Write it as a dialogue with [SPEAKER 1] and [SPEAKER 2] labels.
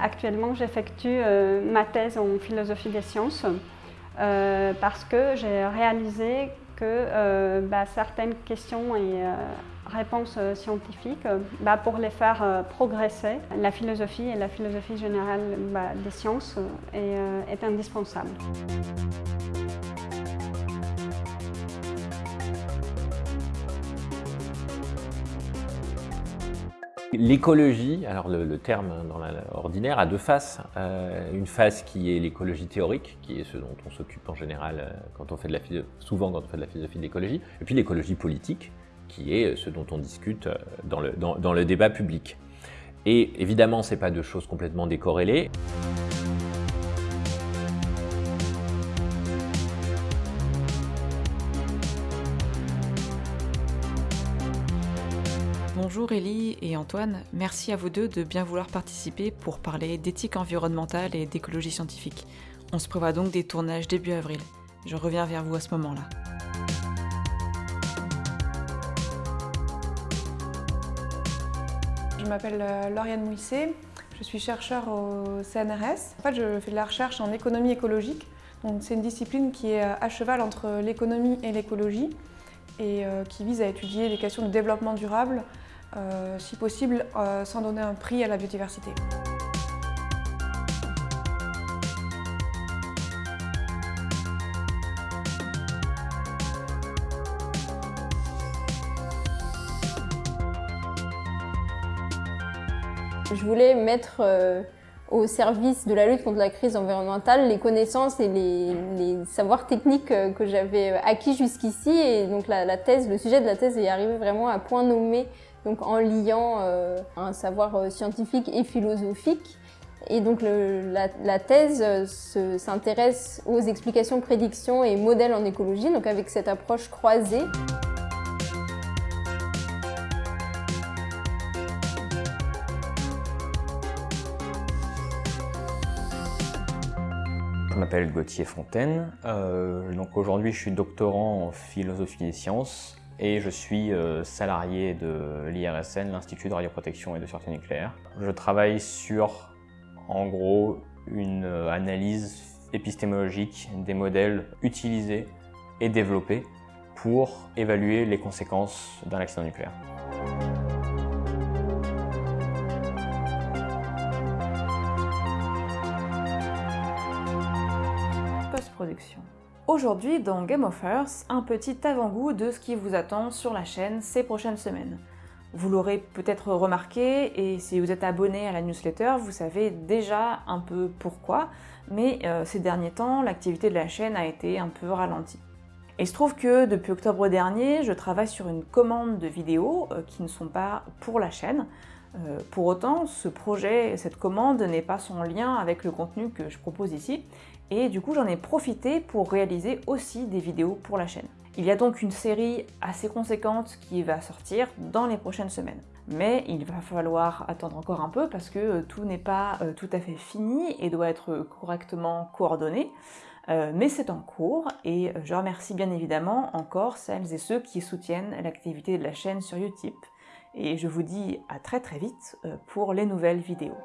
[SPEAKER 1] Actuellement, j'effectue ma thèse en philosophie des sciences parce que j'ai réalisé que bah, certaines questions et réponses scientifiques, bah, pour les faire progresser, la philosophie et la philosophie générale bah, des sciences est indispensable.
[SPEAKER 2] L'écologie, alors le, terme dans l'ordinaire, a deux faces. Euh, une face qui est l'écologie théorique, qui est ce dont on s'occupe en général euh, quand on fait de la souvent quand on fait de la philosophie de l'écologie, et puis l'écologie politique, qui est ce dont on discute euh, dans le, dans le débat public. Et évidemment, ce n'est pas deux choses complètement décorrélées.
[SPEAKER 3] Bonjour Élie et Antoine, merci à vous deux de bien vouloir participer pour parler d'éthique environnementale et d'écologie scientifique. On se prévoit donc des tournages début avril. Je reviens vers vous à ce moment-là.
[SPEAKER 4] Je m'appelle euh, Lauriane Mouisset, je suis chercheur au CNRS. En fait, je fais de la recherche en économie écologique. C'est une discipline qui est à cheval entre l'économie et l'écologie et euh, qui vise à étudier les questions de développement durable euh, si possible euh, sans donner un prix à la biodiversité.
[SPEAKER 5] Je voulais mettre euh, au service de la lutte contre la crise environnementale les connaissances et les, savoirs techniques que j'avais acquis jusqu'ici. Et donc la, thèse, le sujet de la thèse est arrivé vraiment à point nommé donc en liant euh, un savoir euh, scientifique et philosophique. Et donc la, thèse euh, s'intéresse aux explications, prédictions et modèles en écologie, donc avec cette approche croisée.
[SPEAKER 6] Je m'appelle Gauthier Fontaine. donc aujourd'hui, je suis doctorant en philosophie des sciences et je suis euh, salarié de l'IRSN, l'Institut de radioprotection et de sûreté nucléaire. Je travaille sur, en gros, une euh, analyse épistémologique des modèles utilisés et développés pour évaluer les conséquences d'un accident nucléaire.
[SPEAKER 3] Post-production. Aujourd'hui, dans Game of Earth, un petit avant-goût de ce qui vous attend sur la chaîne ces prochaines semaines. Vous l'aurez peut-être remarqué, et si vous êtes abonné à la newsletter, vous savez déjà un peu pourquoi, mais euh, ces derniers temps, l'activité de la chaîne a été un peu ralentie. Et il se trouve que depuis octobre dernier, je travaille sur une commande de vidéos euh, qui ne sont pas pour la chaîne. Euh, pour autant, ce projet, cette commande n'est pas sans lien avec le contenu que je propose ici, et du coup j'en ai profité pour réaliser aussi des vidéos pour la chaîne. Il y a donc une série assez conséquente qui va sortir dans les prochaines semaines. Mais il va falloir attendre encore un peu parce que euh, tout n'est pas euh, tout à fait fini et doit être correctement coordonné. Mais c'est en cours et je remercie bien évidemment encore celles et ceux qui soutiennent l'activité de la chaîne sur Utip. Et je vous dis à très très vite pour les nouvelles vidéos.